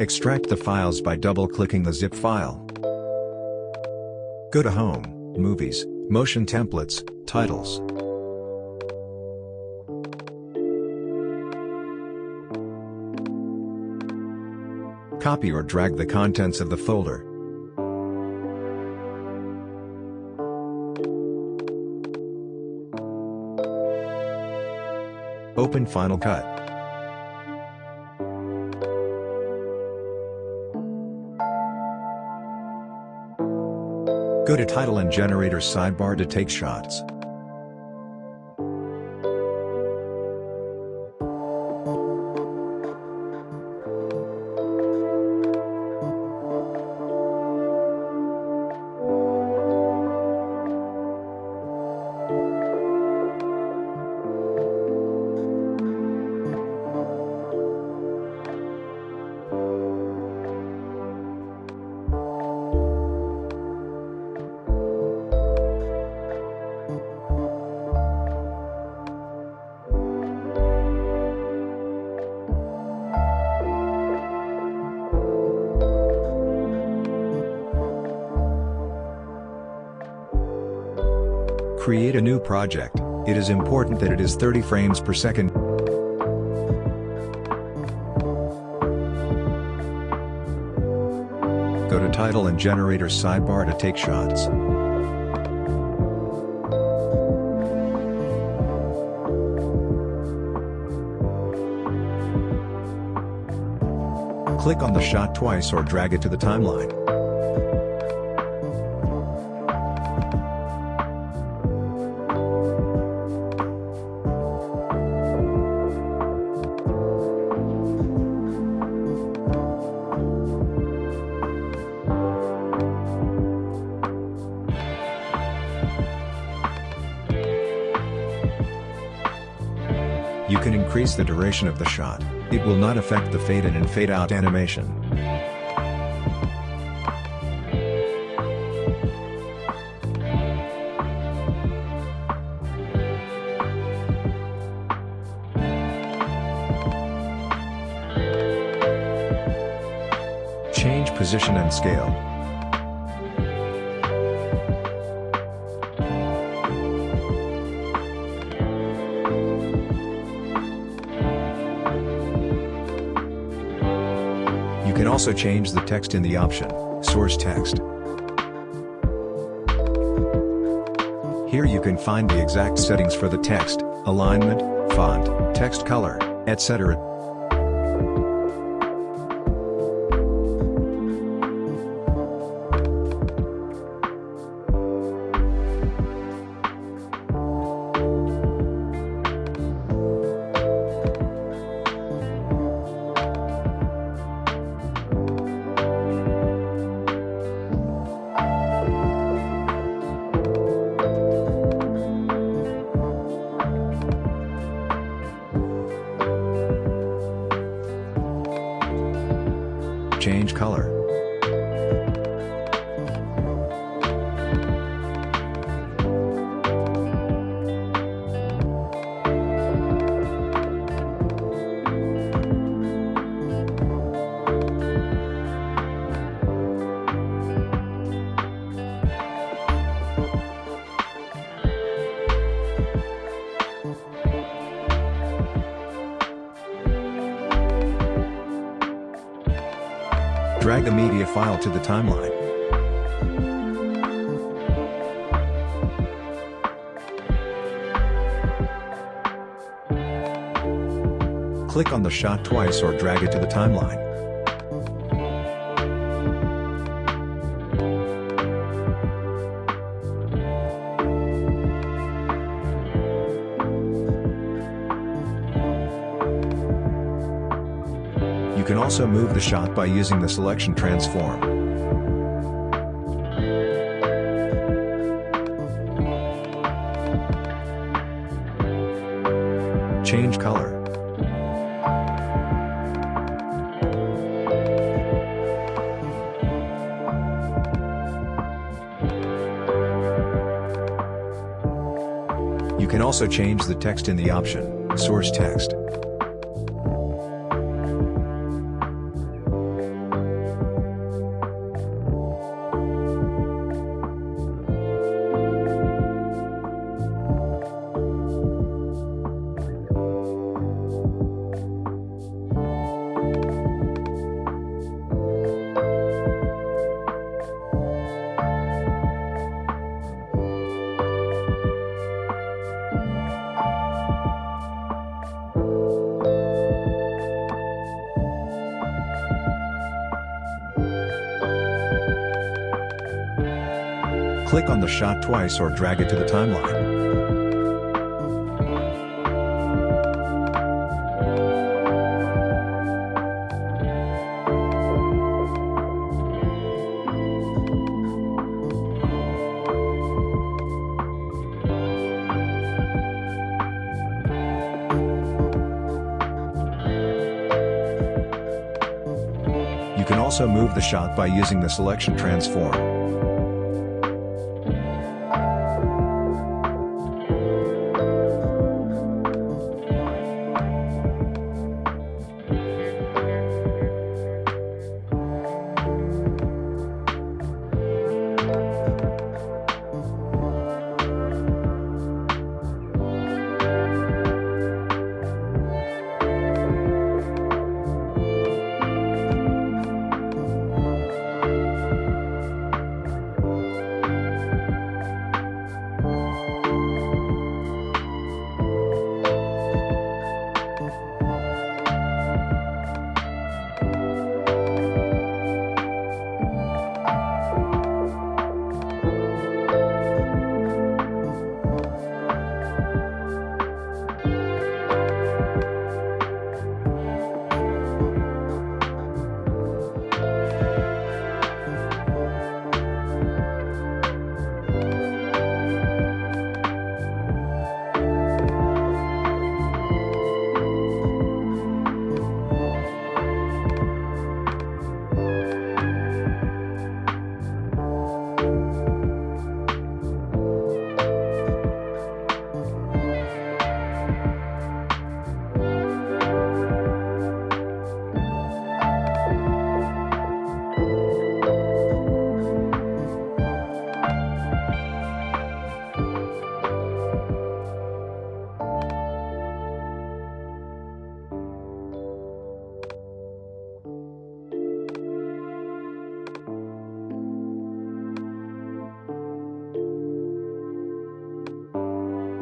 Extract the files by double-clicking the zip file. Go to Home, Movies, Motion Templates, Titles. Copy or drag the contents of the folder. Open Final Cut. Go to Title and Generator sidebar to take shots. Create a new project, it is important that it is 30 frames per second. Go to Title and Generator sidebar to take shots. Click on the shot twice or drag it to the timeline. You can increase the duration of the shot, it will not affect the fade in and fade out animation. Change position and scale. Also change the text in the option, Source Text. Here you can find the exact settings for the text, alignment, font, text color, etc. Drag the media file to the timeline. Click on the shot twice or drag it to the timeline. Can also move the shot by using the selection transform. Change color. You can also change the text in the option, Source Text. Click on the shot twice or drag it to the timeline. You can also move the shot by using the selection transform.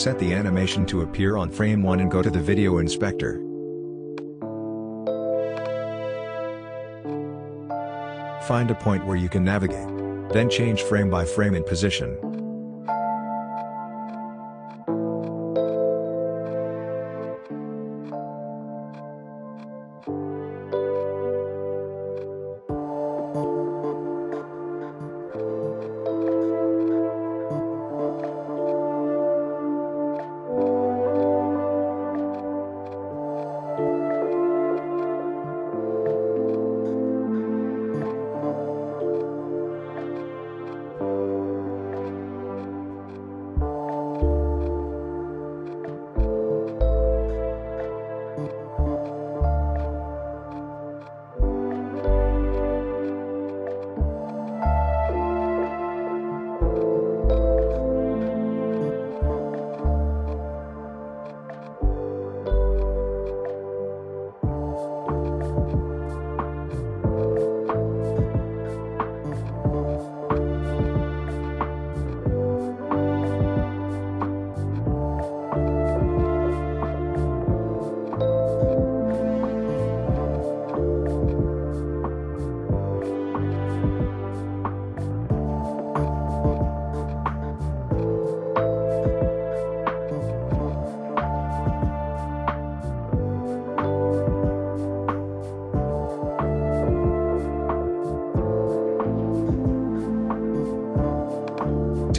Set the animation to appear on frame 1 and go to the video inspector. Find a point where you can navigate. Then change frame by frame in position.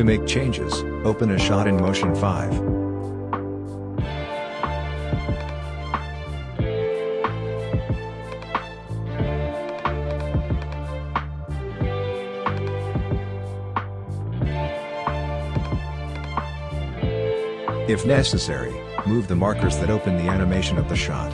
To make changes, open a shot in Motion 5. If necessary, move the markers that open the animation of the shot.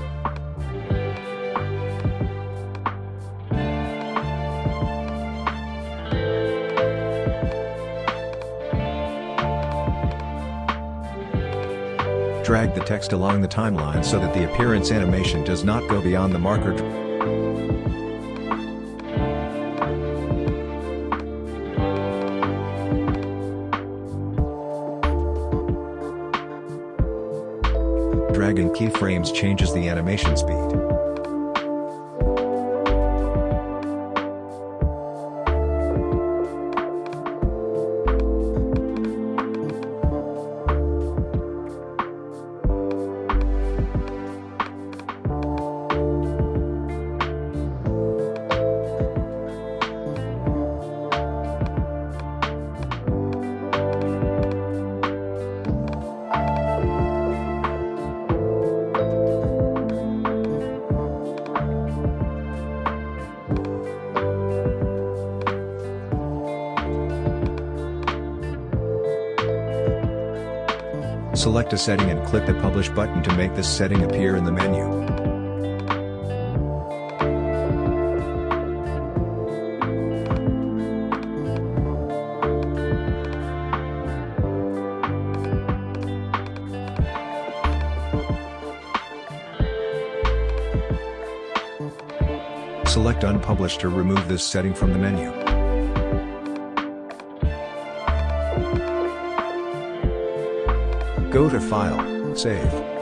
Drag the text along the timeline so that the appearance animation does not go beyond the marker. Dragging keyframes changes the animation speed. Select a setting and click the Publish button to make this setting appear in the menu. Select Unpublish to remove this setting from the menu. Go to File, Save.